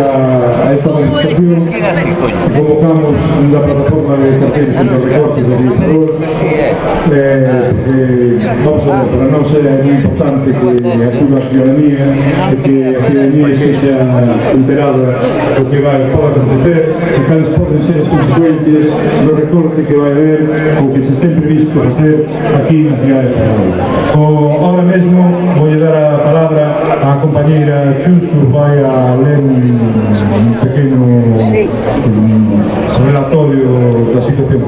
a, a esta manifestación que convocamos na plataforma de carteles contra os recortes de Ferrol eh, porque, vamos a ver, para nós é moi importante que acuda a ciudadanía que a ciudadanía sexa enterada do que vai pode acontecer. E cales poden ser as consecuencias do recorte que vai haber ou que se ten previsto facer aquí na cidade de Ferrol. Ahora mesmo vou dar a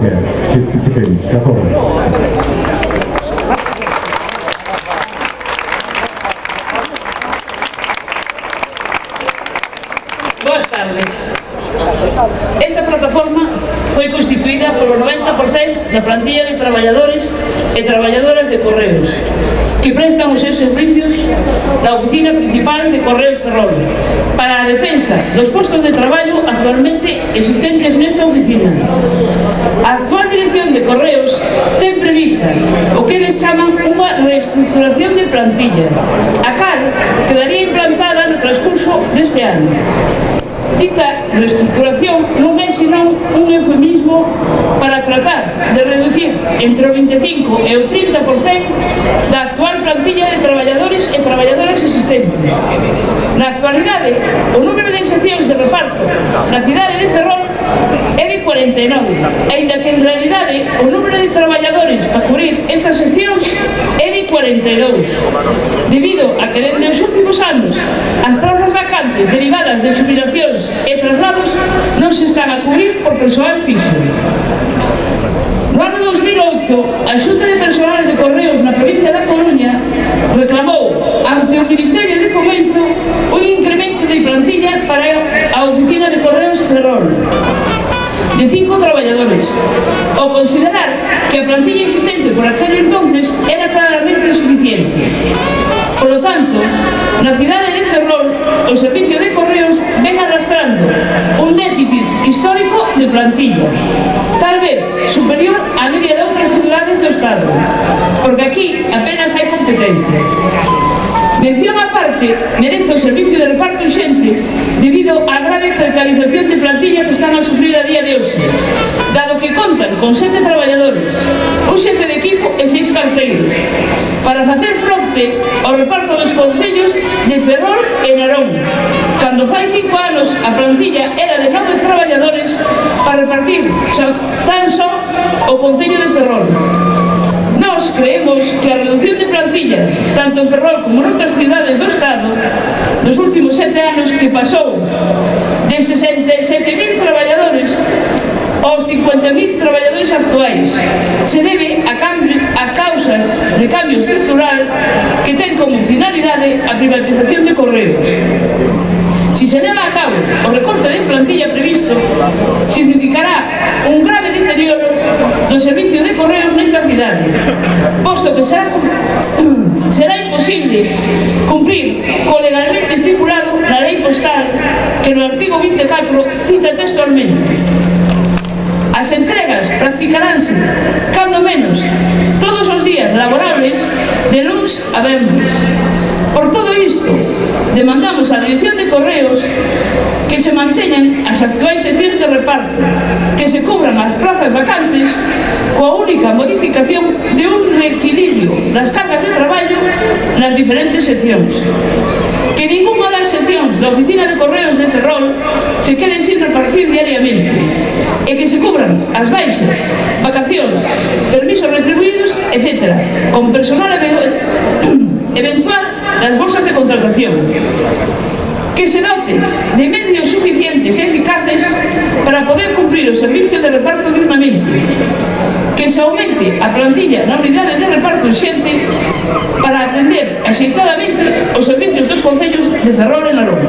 Europea. Жеткизилген готовы. Boas tardes. Esta plataforma foi constituída polo 90% da plantilla de traballadores e traballadoras de Correos que prestan os seus servicios na oficina principal de Correos Ferrol para a defensa dos postos de traballo actualmente existentes nesta oficina A actual dirección de Correos ten prevista o que eles chaman unha reestructuración de plantilla, a cal quedaría implantada no transcurso deste ano. Dita reestructuración non é senón un eufemismo para tratar de reducir entre o 25 e o 30% da actual plantilla de traballadores e traballadoras existentes. Na actualidade, o número de seccións de reparto na cidade de Ferrol é de 49, aínda que en realidade o número de traballadores a cubrir estas seccións é de 42, debido a que dende os últimos anos as plazas vacantes derivadas de jubilacións e traslados non se están a cubrir por persoal fixo. No ano 2008, a Xunta de Personal de cinco traballadores, ao considerar que a plantilla existente por aquel entonces era claramente insuficiente. Por lo tanto, na cidade de Ferrol, o servicio de correos ven arrastrando un déficit histórico de plantilla, tal vez superior á media de outras cidades do Estado, porque aquí apenas hai competencia. Mención aparte merece o servicio de grave precarización de plantilla que están a sufrir a día de hoxe, dado que contan con sete traballadores, un xefe de equipo e seis carteiros, para facer fronte ao reparto dos concellos de Ferrol e Narón, cando fai cinco anos a plantilla era de nove traballadores para repartir tan só o Concello de Ferrol. Nós creemos que a reducción de plantilla, tanto en Ferrol como en outras cidades do Estado, nos últimos sete anos que pasou 50.000 traballadores actuais. Se debe a, cambio, a causas de cambio estructural que ten como finalidade a privatización de correos. Si se leva a cabo o recorte de plantilla previsto, significará un grave deterioro do servicio de correos nesta cidade, posto que será, será imposible cumprir co legalmente estipulado na lei postal que no artigo 24 cita textualmente. As entregas practicaránse, cando menos, todos os días laborables de luns a venres. Por todo isto, demandamos á Dirección de Correos que se manteñan as actuais seccións de reparto, que se cubran as plazas vacantes coa única modificación de un reequilibrio das cargas de traballo nas diferentes seccións. Que ninguna das seccións da Oficina de Correos de Ferrol se quede sin repartir diariamente, e que se cubran as baixas, vacacións, permisos retribuídos, etc. con personal eventual das bolsas de contratación que se dote de medios suficientes e eficaces para poder cumprir o servicio de reparto dignamente que se aumente a plantilla na unidade de reparto xente para atender axeitadamente os servicios dos concellos de Ferrol e Narón